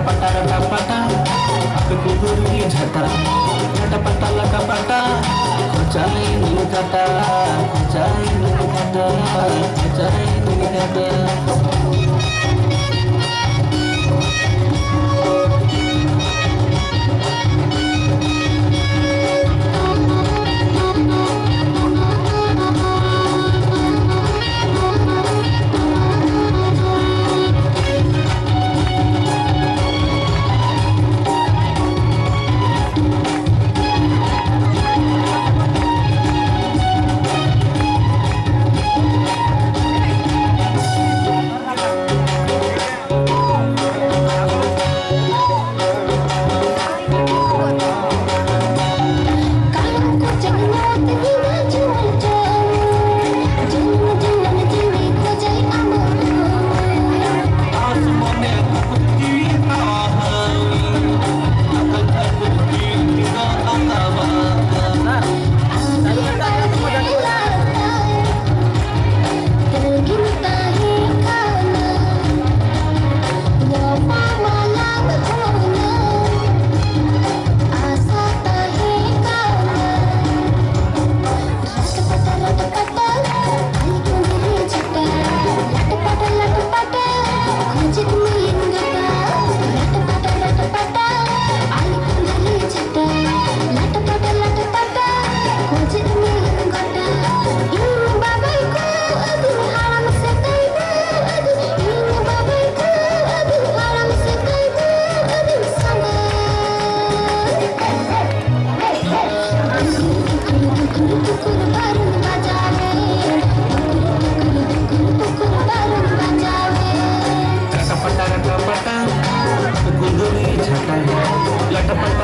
kapata laka pata aku kuburi jata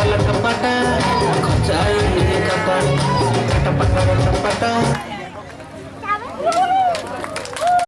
lata-pata Kocai ini kata Kata-pata lata-pata